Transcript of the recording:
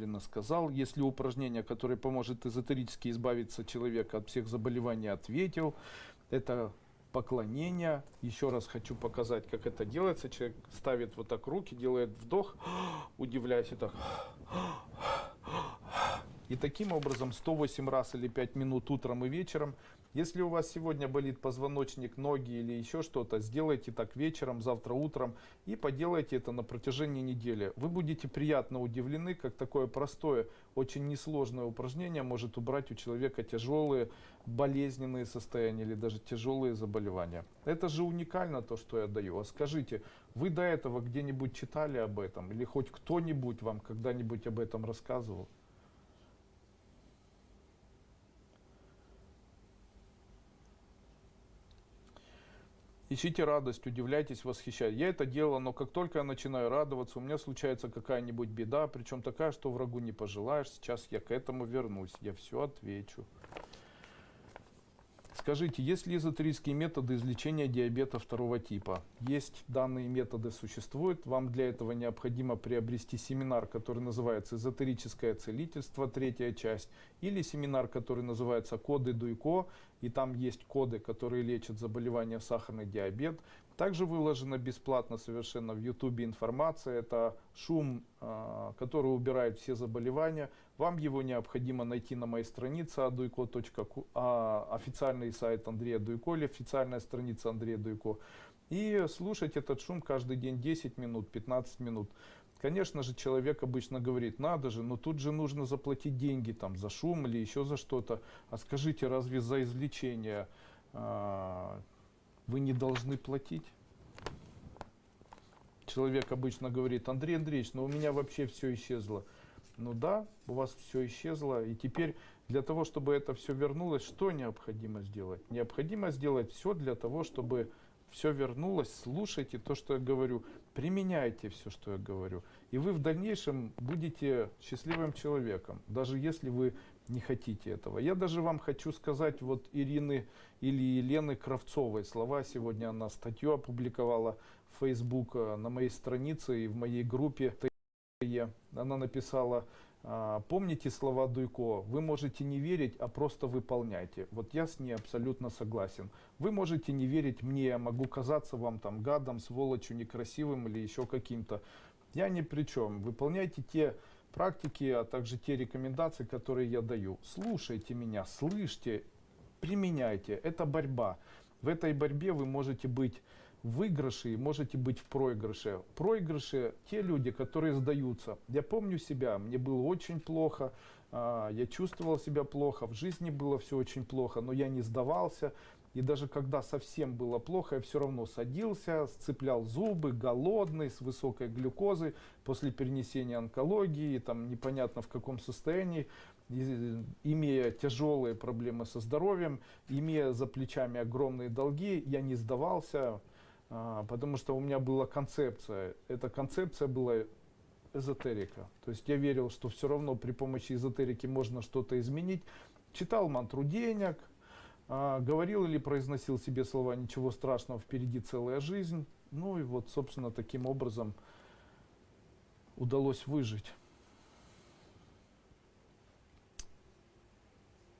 целенаправленно сказал. Если упражнение, которое поможет эзотерически избавиться человека от всех заболеваний, ответил. Это поклонение. Еще раз хочу показать, как это делается. Человек ставит вот так руки, делает вдох, удивляясь и так. И таким образом 108 раз или 5 минут утром и вечером. Если у вас сегодня болит позвоночник, ноги или еще что-то, сделайте так вечером, завтра утром и поделайте это на протяжении недели. Вы будете приятно удивлены, как такое простое, очень несложное упражнение может убрать у человека тяжелые болезненные состояния или даже тяжелые заболевания. Это же уникально то, что я даю. А скажите, вы до этого где-нибудь читали об этом или хоть кто-нибудь вам когда-нибудь об этом рассказывал? Ищите радость, удивляйтесь, восхищайтесь. Я это делал, но как только я начинаю радоваться, у меня случается какая-нибудь беда, причем такая, что врагу не пожелаешь. Сейчас я к этому вернусь, я все отвечу. Скажите, есть ли эзотерические методы излечения диабета второго типа? Есть данные методы, существуют. Вам для этого необходимо приобрести семинар, который называется «Эзотерическое целительство», третья часть, или семинар, который называется «Коды Дуйко», и там есть коды, которые лечат заболевания сахарный диабет. Также выложена бесплатно совершенно в YouTube информация. Это шум, а, который убирает все заболевания. Вам его необходимо найти на моей странице aduiko.ku, а, официальный сайт Андрея Дуйко или официальная страница Андрея Дуйко. И слушать этот шум каждый день 10 минут, 15 минут. Конечно же, человек обычно говорит, надо же, но тут же нужно заплатить деньги там, за шум или еще за что-то. А скажите, разве за извлечение а, вы не должны платить. Человек обычно говорит, Андрей Андреевич, но у меня вообще все исчезло. Ну да, у вас все исчезло. И теперь для того, чтобы это все вернулось, что необходимо сделать? Необходимо сделать все для того, чтобы все вернулось. Слушайте то, что я говорю. Применяйте все, что я говорю. И вы в дальнейшем будете счастливым человеком, даже если вы не хотите этого. Я даже вам хочу сказать, вот Ирины или Елены Кравцовой слова, сегодня она статью опубликовала в Facebook э, на моей странице и в моей группе. Она написала, «А, помните слова Дуйко, вы можете не верить, а просто выполняйте. Вот я с ней абсолютно согласен. Вы можете не верить мне, я могу казаться вам там гадом, сволочью, некрасивым или еще каким-то. Я ни при чем. Выполняйте те практики, а также те рекомендации, которые я даю. Слушайте меня, слышьте, применяйте. Это борьба. В этой борьбе вы можете быть в выигрыше и можете быть в проигрыше. Проигрыши те люди, которые сдаются. Я помню себя, мне было очень плохо, а, я чувствовал себя плохо, в жизни было все очень плохо, но я не сдавался. И даже когда совсем было плохо, я все равно садился, сцеплял зубы, голодный, с высокой глюкозой, после перенесения онкологии, там непонятно в каком состоянии, имея тяжелые проблемы со здоровьем, имея за плечами огромные долги, я не сдавался, потому что у меня была концепция. Эта концепция была эзотерика. То есть я верил, что все равно при помощи эзотерики можно что-то изменить. Читал мантру денег, а, говорил или произносил себе слова «ничего страшного, впереди целая жизнь». Ну и вот, собственно, таким образом удалось выжить.